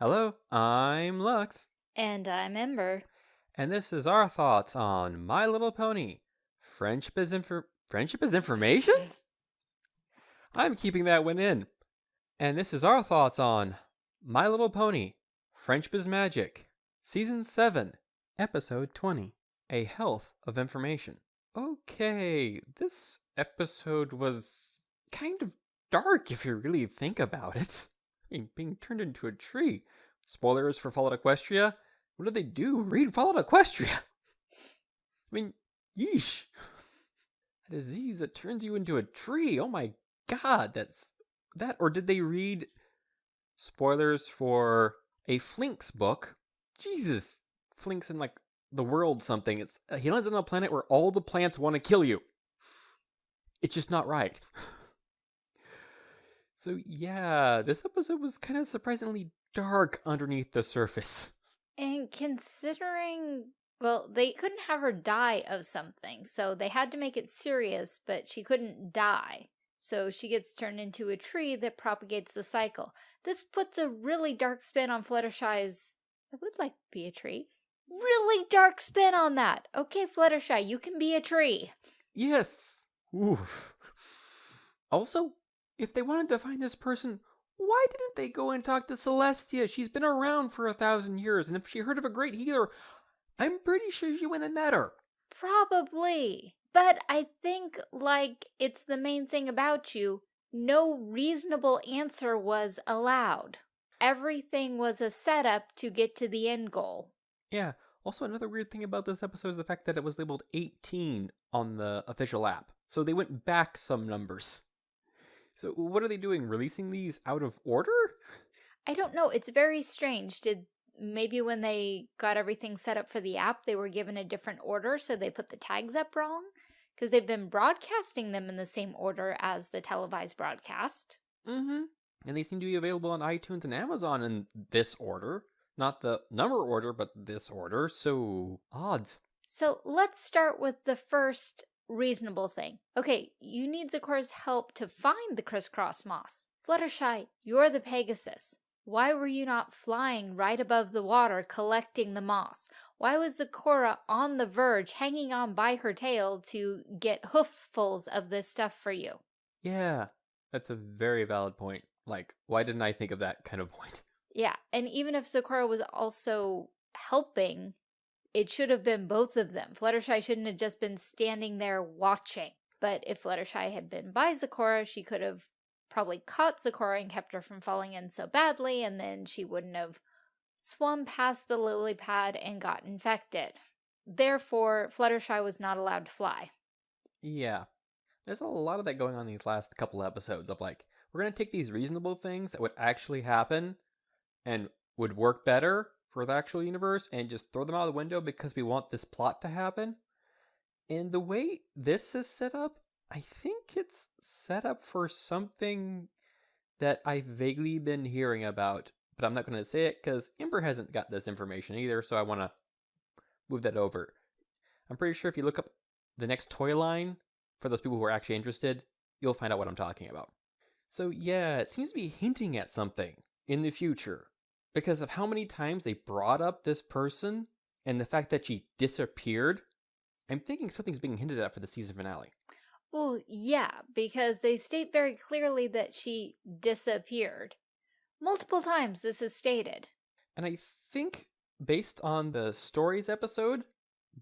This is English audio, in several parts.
Hello, I'm Lux, And I'm Ember. and this is our thoughts on My Little Pony. Friendship is infor- friendship is information. I'm keeping that one in. And this is our thoughts on My Little Pony. Friendship is magic. Season 7, episode 20. A health of information. Okay, this episode was kind of dark if you really think about it. Being turned into a tree. Spoilers for Fallout Equestria. What did they do? Read Fallout Equestria. I mean, yeesh. A disease that turns you into a tree. Oh my god, that's that. Or did they read spoilers for a Flinx book? Jesus, Flinx in like the world something. It's he lands on a planet where all the plants want to kill you. It's just not right. So yeah, this episode was kind of surprisingly dark underneath the surface. And considering, well, they couldn't have her die of something, so they had to make it serious, but she couldn't die. So she gets turned into a tree that propagates the cycle. This puts a really dark spin on Fluttershy's, I would like to be a tree. Really dark spin on that. Okay, Fluttershy, you can be a tree. Yes. Oof. Also, if they wanted to find this person, why didn't they go and talk to Celestia? She's been around for a thousand years, and if she heard of a great healer, I'm pretty sure she went and met her. Probably. But I think, like, it's the main thing about you. No reasonable answer was allowed. Everything was a setup to get to the end goal. Yeah. Also, another weird thing about this episode is the fact that it was labeled 18 on the official app. So they went back some numbers. So what are they doing? Releasing these out of order? I don't know. It's very strange. Did maybe when they got everything set up for the app, they were given a different order, so they put the tags up wrong? Because they've been broadcasting them in the same order as the televised broadcast. Mm-hmm. And they seem to be available on iTunes and Amazon in this order. Not the number order, but this order. So, odds. So let's start with the first reasonable thing. Okay, you need Zecora's help to find the crisscross moss. Fluttershy, you're the Pegasus. Why were you not flying right above the water collecting the moss? Why was Zecora on the verge, hanging on by her tail to get hooffuls of this stuff for you? Yeah, that's a very valid point. Like, why didn't I think of that kind of point? Yeah, and even if Zecora was also helping, it should have been both of them. Fluttershy shouldn't have just been standing there watching. But if Fluttershy had been by Zecora, she could have probably caught Zecora and kept her from falling in so badly, and then she wouldn't have swum past the lily pad and got infected. Therefore, Fluttershy was not allowed to fly. Yeah. There's a lot of that going on these last couple episodes of like, we're going to take these reasonable things that would actually happen and would work better for the actual universe and just throw them out the window because we want this plot to happen. And the way this is set up, I think it's set up for something that I've vaguely been hearing about, but I'm not going to say it because Ember hasn't got this information either, so I want to move that over. I'm pretty sure if you look up the next toy line, for those people who are actually interested, you'll find out what I'm talking about. So yeah, it seems to be hinting at something in the future because of how many times they brought up this person and the fact that she disappeared. I'm thinking something's being hinted at for the season finale. Well, yeah, because they state very clearly that she disappeared. Multiple times this is stated. And I think based on the stories episode,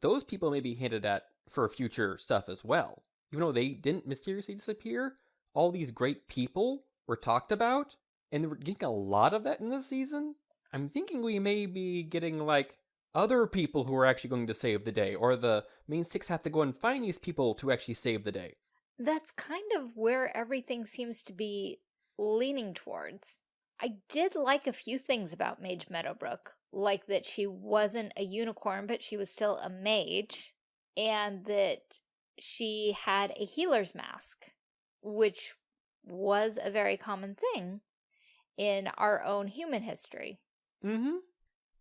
those people may be hinted at for future stuff as well. Even though they didn't mysteriously disappear, all these great people were talked about, and we're getting a lot of that in this season. I'm thinking we may be getting like other people who are actually going to save the day, or the main six have to go and find these people to actually save the day. That's kind of where everything seems to be leaning towards. I did like a few things about Mage Meadowbrook, like that she wasn't a unicorn, but she was still a mage, and that she had a healer's mask, which was a very common thing in our own human history. Mm-hmm.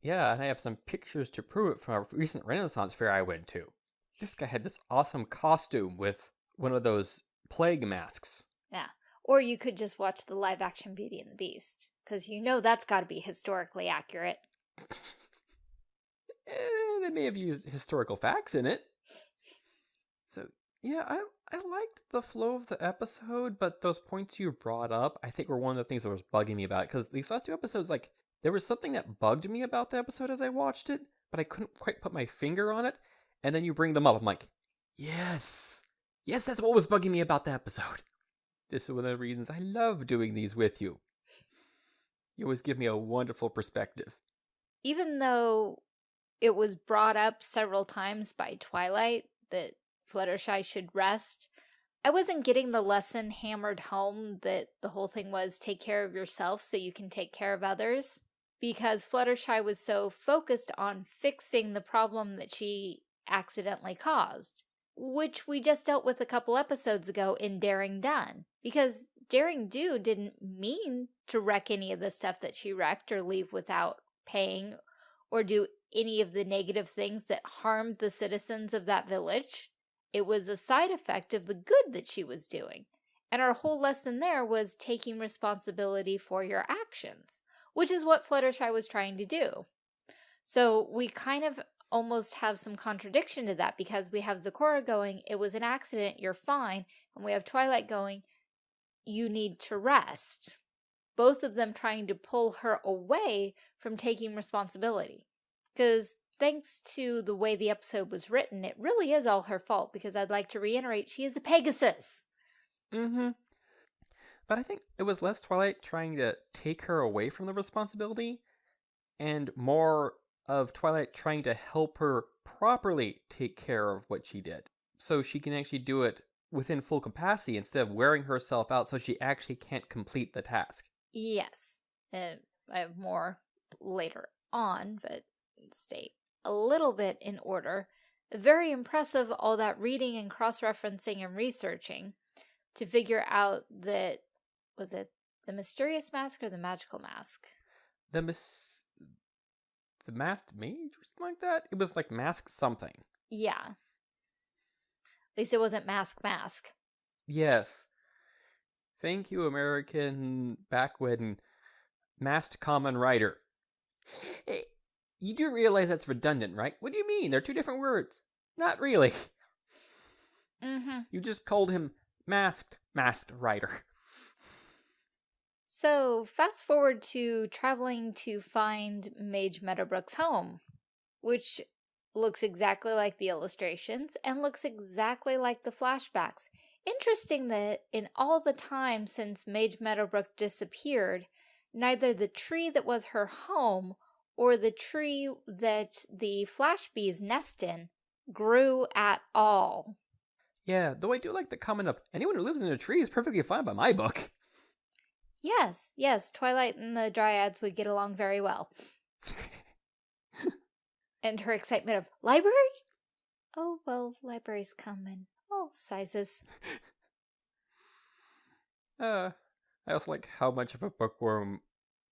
Yeah, and I have some pictures to prove it from a recent Renaissance fair I went to. This guy had this awesome costume with one of those plague masks. Yeah. Or you could just watch the live action Beauty and the Beast, because you know that's got to be historically accurate. eh, they may have used historical facts in it. So yeah, I I liked the flow of the episode, but those points you brought up, I think were one of the things that was bugging me about. Because these last two episodes, like there was something that bugged me about the episode as I watched it, but I couldn't quite put my finger on it. And then you bring them up, I'm like, yes, yes, that's what was bugging me about the episode. This is one of the reasons I love doing these with you. You always give me a wonderful perspective. Even though it was brought up several times by Twilight that Fluttershy should rest, I wasn't getting the lesson hammered home that the whole thing was take care of yourself so you can take care of others. Because Fluttershy was so focused on fixing the problem that she accidentally caused which we just dealt with a couple episodes ago in Daring Done. Because Daring Do didn't mean to wreck any of the stuff that she wrecked or leave without paying or do any of the negative things that harmed the citizens of that village. It was a side effect of the good that she was doing. And our whole lesson there was taking responsibility for your actions, which is what Fluttershy was trying to do. So we kind of almost have some contradiction to that because we have Zecora going, it was an accident, you're fine, and we have Twilight going, you need to rest. Both of them trying to pull her away from taking responsibility. Because thanks to the way the episode was written, it really is all her fault because I'd like to reiterate, she is a Pegasus. Mm-hmm. But I think it was less Twilight trying to take her away from the responsibility and more of Twilight trying to help her properly take care of what she did. So she can actually do it within full capacity instead of wearing herself out so she actually can't complete the task. Yes. Uh, I have more later on, but stay a little bit in order. Very impressive all that reading and cross-referencing and researching to figure out that, was it the mysterious mask or the magical mask? The mis the masked mage or something like that. It was like mask something. Yeah. At least it wasn't mask mask. Yes. Thank you, American back when masked common writer. You do realize that's redundant, right? What do you mean? They're two different words. Not really. Mm-hmm. You just called him masked masked writer. So, fast forward to traveling to find Mage Meadowbrook's home, which looks exactly like the illustrations and looks exactly like the flashbacks. Interesting that in all the time since Mage Meadowbrook disappeared, neither the tree that was her home or the tree that the flash bees nest in grew at all. Yeah, though I do like the comment of anyone who lives in a tree is perfectly fine by my book. Yes, yes, Twilight and the Dryads would get along very well. and her excitement of, library? Oh, well, libraries come in all sizes. uh, I also like how much of a bookworm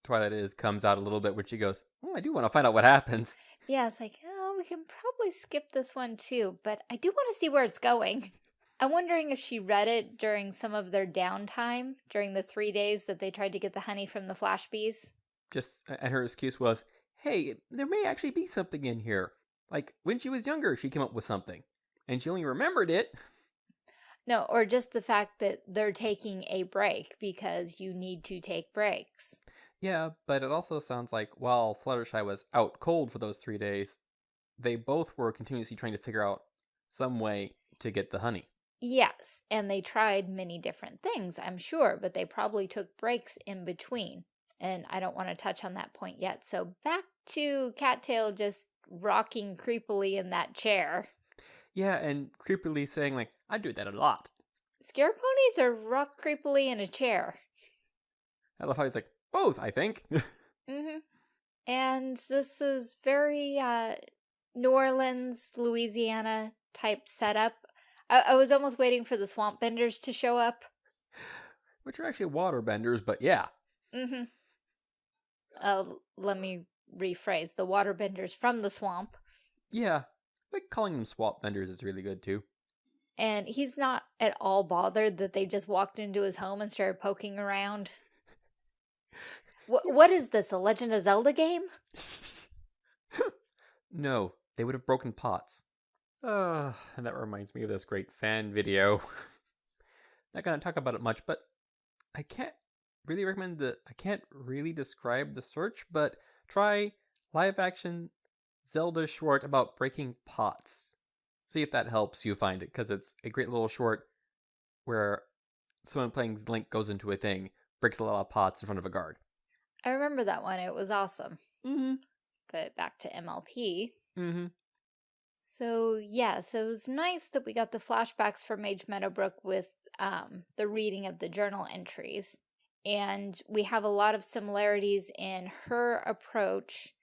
Twilight is comes out a little bit when she goes, oh, I do want to find out what happens. Yeah, it's like, oh, we can probably skip this one too, but I do want to see where it's going. I'm wondering if she read it during some of their downtime, during the three days that they tried to get the honey from the flash bees. Just, and her excuse was, hey, there may actually be something in here. Like, when she was younger, she came up with something. And she only remembered it. No, or just the fact that they're taking a break because you need to take breaks. Yeah, but it also sounds like while Fluttershy was out cold for those three days, they both were continuously trying to figure out some way to get the honey. Yes, and they tried many different things, I'm sure, but they probably took breaks in between. And I don't want to touch on that point yet. So back to Cattail just rocking creepily in that chair. Yeah, and creepily saying like, I do that a lot. Scare ponies or rock creepily in a chair? I love how he's like, both, I think. mm-hmm. And this is very uh, New Orleans, Louisiana type setup. I, I was almost waiting for the swamp benders to show up. Which are actually water benders, but yeah. Mm-hmm. Uh, let me rephrase. The water benders from the swamp. Yeah. Like calling them swamp benders is really good too. And he's not at all bothered that they just walked into his home and started poking around. What, what is this, a Legend of Zelda game? no, they would have broken pots. Uh, and that reminds me of this great fan video. Not gonna talk about it much, but I can't really recommend the. I can't really describe the search, but try live action Zelda short about breaking pots. See if that helps you find it, because it's a great little short where someone playing Link goes into a thing, breaks a lot of pots in front of a guard. I remember that one. It was awesome. Mm-hmm. But back to MLP. Mm-hmm. So yes, it was nice that we got the flashbacks from Mage Meadowbrook with um, the reading of the journal entries. And we have a lot of similarities in her approach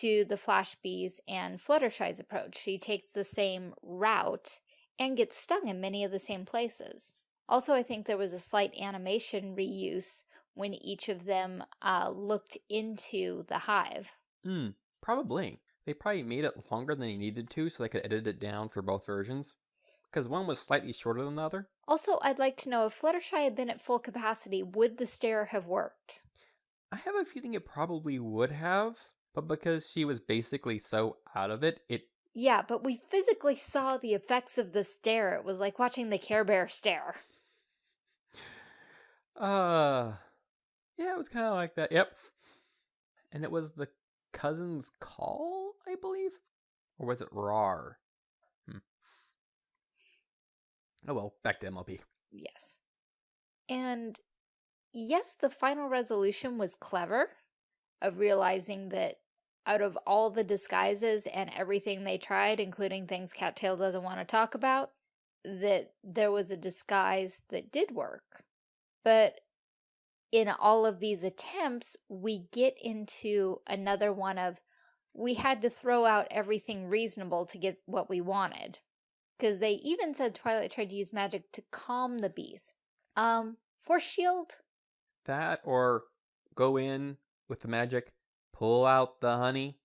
to the Flash Bees and Fluttershy's approach. She takes the same route and gets stung in many of the same places. Also, I think there was a slight animation reuse when each of them uh, looked into the hive. Hmm, probably. They probably made it longer than they needed to so they could edit it down for both versions. Because one was slightly shorter than the other. Also, I'd like to know if Fluttershy had been at full capacity, would the stare have worked? I have a feeling it probably would have, but because she was basically so out of it, it. Yeah, but we physically saw the effects of the stare. It was like watching the Care Bear stare. Uh. Yeah, it was kind of like that. Yep. And it was the cousin's call, I believe? Or was it RAR? Hmm. Oh well, back to MLP. Yes. And yes, the final resolution was clever of realizing that out of all the disguises and everything they tried, including things Cattail doesn't want to talk about, that there was a disguise that did work. But in all of these attempts, we get into another one of we had to throw out everything reasonable to get what we wanted. Because they even said Twilight tried to use magic to calm the bees. Um, Force Shield? That or go in with the magic, pull out the honey.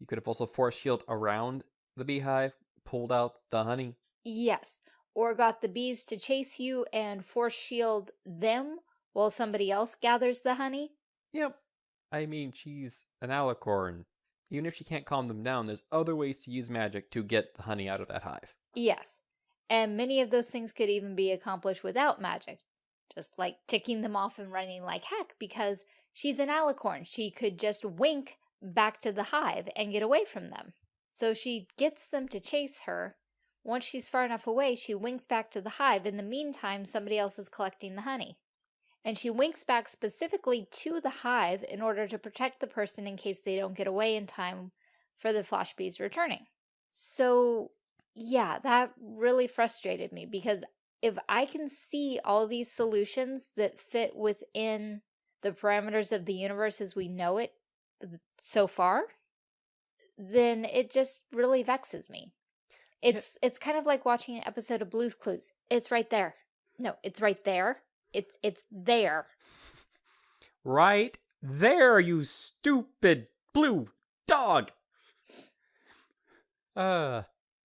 You could have also Force Shield around the beehive, pulled out the honey. Yes. Or got the bees to chase you and Force Shield them while somebody else gathers the honey? Yep. I mean, she's an alicorn. Even if she can't calm them down, there's other ways to use magic to get the honey out of that hive. Yes. And many of those things could even be accomplished without magic. Just like ticking them off and running like heck because she's an alicorn. She could just wink back to the hive and get away from them. So she gets them to chase her. Once she's far enough away, she winks back to the hive. In the meantime, somebody else is collecting the honey and she winks back specifically to the hive in order to protect the person in case they don't get away in time for the flash bees returning. So yeah, that really frustrated me because if I can see all these solutions that fit within the parameters of the universe as we know it so far, then it just really vexes me. It's it's kind of like watching an episode of Blue's Clues. It's right there. No, it's right there. It's it's there. Right there, you stupid blue dog. Uh,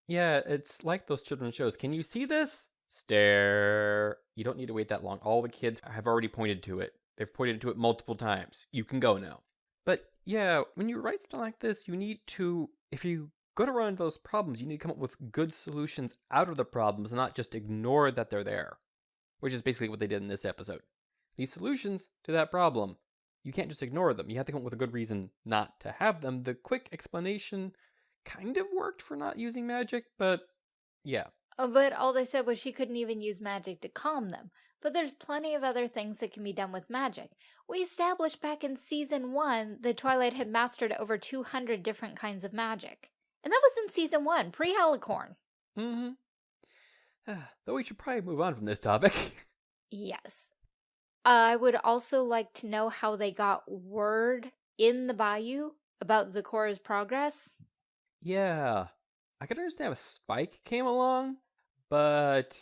yeah, it's like those children's shows. Can you see this? Stare. You don't need to wait that long. All the kids have already pointed to it. They've pointed to it multiple times. You can go now. But yeah, when you write something like this, you need to, if you go to run into those problems, you need to come up with good solutions out of the problems and not just ignore that they're there which is basically what they did in this episode. These solutions to that problem, you can't just ignore them. You have to come up with a good reason not to have them. The quick explanation kind of worked for not using magic, but yeah. Oh, but all they said was she couldn't even use magic to calm them. But there's plenty of other things that can be done with magic. We established back in season one that Twilight had mastered over 200 different kinds of magic. And that was in season one, pre-Alicorn. Mm-hmm. Ah, though we should probably move on from this topic. yes. Uh, I would also like to know how they got word in the bayou about Zecora's progress. Yeah. I could understand if Spike came along, but...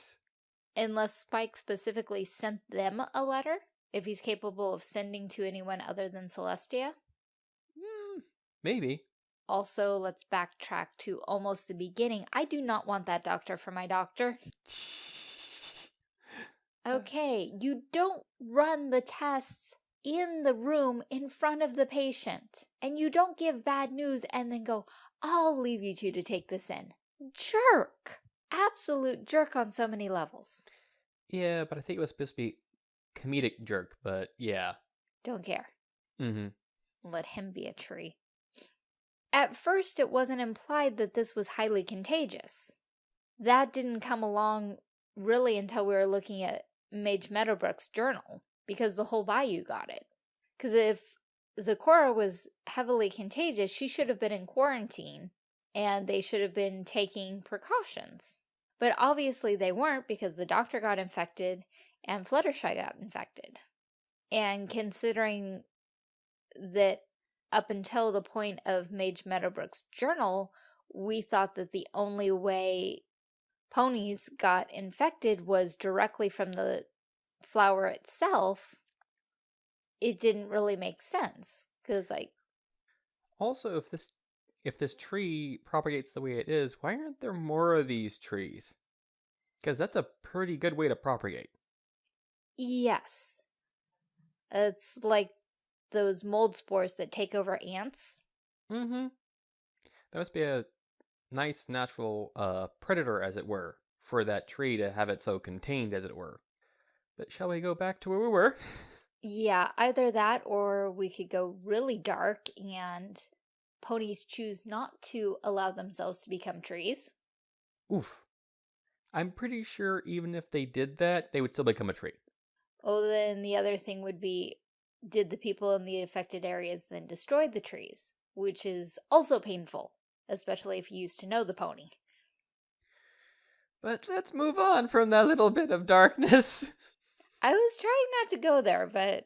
Unless Spike specifically sent them a letter, if he's capable of sending to anyone other than Celestia? Mm, maybe. also, let's backtrack to almost the beginning. I do not want that doctor for my doctor. Okay, you don't run the tests in the room in front of the patient. And you don't give bad news and then go, I'll leave you two to take this in. Jerk! Absolute jerk on so many levels. yeah, but I think it was supposed to be comedic jerk, but yeah. Don't care. Mm-hmm. Let him be a tree. At first, it wasn't implied that this was highly contagious. That didn't come along really until we were looking at Mage Meadowbrook's journal, because the whole bayou got it. Because if Zecora was heavily contagious, she should have been in quarantine, and they should have been taking precautions. But obviously they weren't because the doctor got infected and Fluttershy got infected. And considering that up until the point of Mage Meadowbrook's journal, we thought that the only way ponies got infected was directly from the flower itself. It didn't really make sense because, like, Also, if this if this tree propagates the way it is, why aren't there more of these trees? Because that's a pretty good way to propagate. yes, it's like those mold spores that take over ants. Mm-hmm. That must be a nice natural uh, predator, as it were, for that tree to have it so contained, as it were. But shall we go back to where we were? Yeah, either that or we could go really dark and ponies choose not to allow themselves to become trees. Oof. I'm pretty sure even if they did that, they would still become a tree. Oh, then the other thing would be, did the people in the affected areas then destroy the trees? Which is also painful, especially if you used to know the pony. But let's move on from that little bit of darkness. I was trying not to go there, but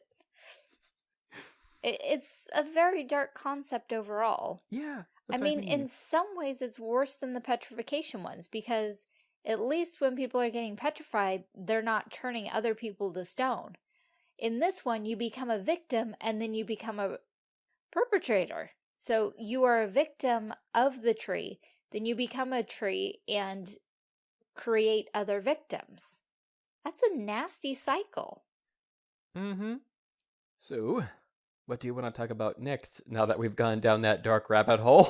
it, it's a very dark concept overall. yeah. I that's what mean, in some ways, it's worse than the petrification ones because at least when people are getting petrified, they're not turning other people to stone. In this one, you become a victim and then you become a perpetrator. So you are a victim of the tree, then you become a tree and create other victims. That's a nasty cycle. Mm-hmm. So, what do you want to talk about next now that we've gone down that dark rabbit hole?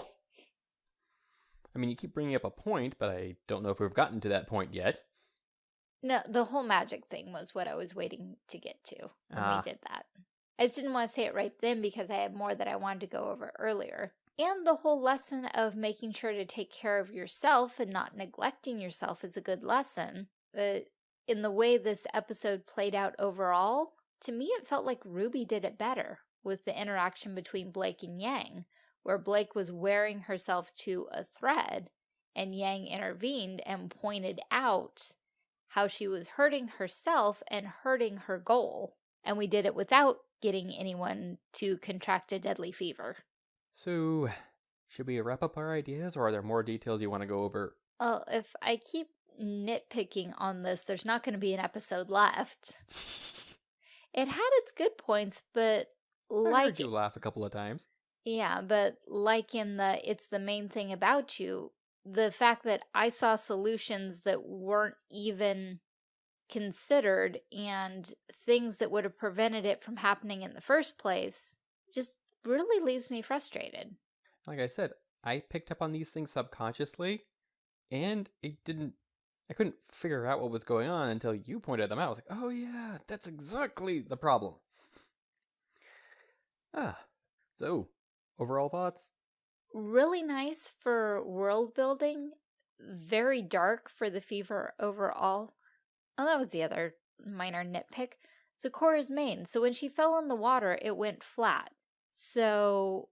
I mean, you keep bringing up a point, but I don't know if we've gotten to that point yet. No, the whole magic thing was what I was waiting to get to when Ah. we did that. I just didn't want to say it right then because I had more that I wanted to go over earlier. And the whole lesson of making sure to take care of yourself and not neglecting yourself is a good lesson. But in the way this episode played out overall, to me it felt like RWBY did it better with the interaction between Blake and Yang, where Blake was wearing herself to a thread and Yang intervened and pointed out how she was hurting herself and hurting her goal. And we did it without getting anyone to contract a deadly fever. So, should we wrap up our ideas, or are there more details you want to go over? Well, if I keep nitpicking on this, there's not going to be an episode left. It had its good points, but I like heard you laugh a couple of times. Yeah, but like in the it's the main thing about you, the fact that I saw solutions that weren't even considered and things that would have prevented it from happening in the first place just really leaves me frustrated. Like I said, I picked up on these things subconsciously, and it didn't. I couldn't figure out what was going on until you pointed them out. I was like, oh yeah, that's exactly the problem. Ah, so overall thoughts? Really nice for world building, very dark for the fever overall. Oh, that was the other minor nitpick. Zecora's mane. So when she fell in the water, it went flat. So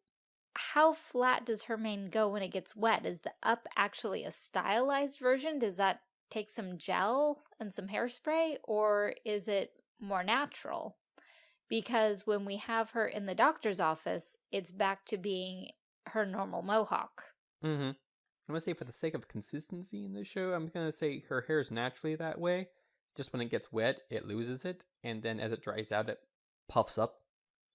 how flat does her mane go when it gets wet? Is the up actually a stylized version? Does that take some gel and some hairspray? Or is it more natural? Because when we have her in the doctor's office, it's back to being her normal mohawk. Mm-hmm. I'm gonna say for the sake of consistency in this show, I'm gonna say her hair is naturally that way. Just when it gets wet, it loses it, and then as it dries out, it puffs up.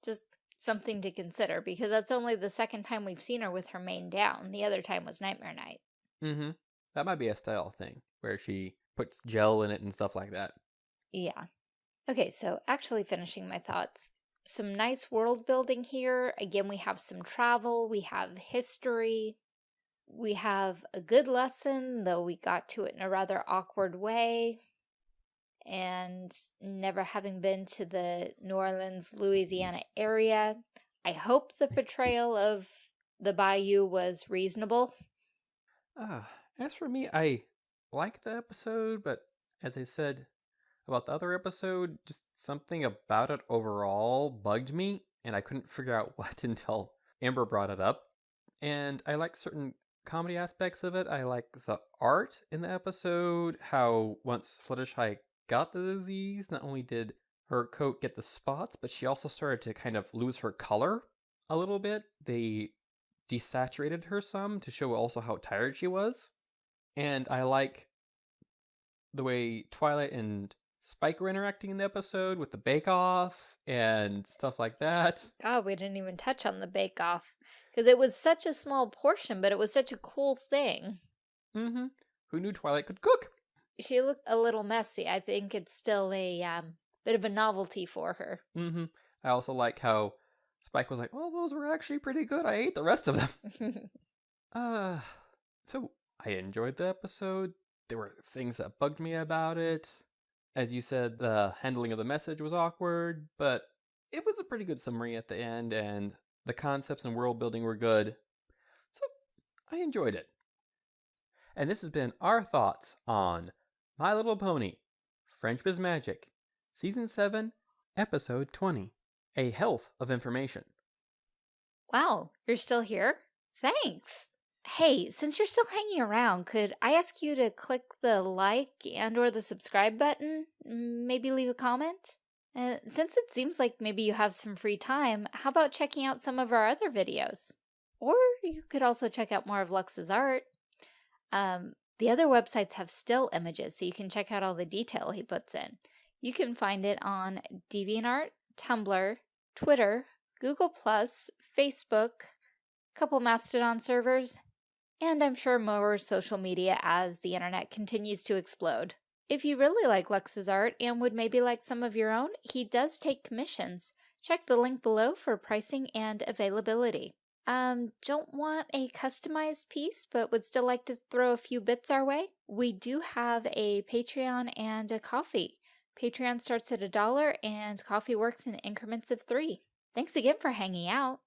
Just something to consider because that's only the second time we've seen her with her mane down. The other time was Nightmare Night. Mm-hmm. That might be a style thing where she puts gel in it and stuff like that. Yeah. Okay, so actually finishing my thoughts. Some nice world building here. Again, we have some travel, we have history, we have a good lesson, though we got to it in a rather awkward way. And never having been to the New Orleans, Louisiana area, I hope the portrayal of the bayou was reasonable. Uh, as for me, I like the episode, but as I said about the other episode, just something about it overall bugged me, and I couldn't figure out what until Amber brought it up. And I like certain comedy aspects of it. I like the art in the episode, how once Fluttershy got the disease, not only did her coat get the spots, but she also started to kind of lose her color a little bit. They desaturated her some to show also how tired she was. And I like the way Twilight and Spike were interacting in the episode with the Bake Off and stuff like that. God, we didn't even touch on the Bake Off because it was such a small portion, but it was such a cool thing. Mm-hmm. Who knew Twilight could cook? She looked a little messy. I think it's still a um, bit of a novelty for her. Mm-hmm. I also like how Spike was like, "Oh, those were actually pretty good. I ate the rest of them." uh, so I enjoyed the episode. There were things that bugged me about it. As you said, the handling of the message was awkward, but it was a pretty good summary at the end, and the concepts and world building were good. So I enjoyed it. And this has been our thoughts on My Little Pony, Friendship is Magic, Season 7, Episode 20 A Health of Information. Wow, you're still here? Thanks. Hey, since you're still hanging around, could I ask you to click the like and or the subscribe button? Maybe leave a comment? Uh, since it seems like maybe you have some free time, how about checking out some of our other videos? Or you could also check out more of Lux's art. Um, the other websites have still images, so you can check out all the detail he puts in. You can find it on DeviantArt, Tumblr, Twitter, Google+, Facebook, couple Mastodon servers, and I'm sure more social media as the internet continues to explode. If you really like Lux's art and would maybe like some of your own, he does take commissions. Check the link below for pricing and availability. Um, don't want a customized piece, but would still like to throw a few bits our way? We do have a Patreon and a Ko-fi. Patreon starts at a dollar and Ko-fi works in increments of three. Thanks again for hanging out.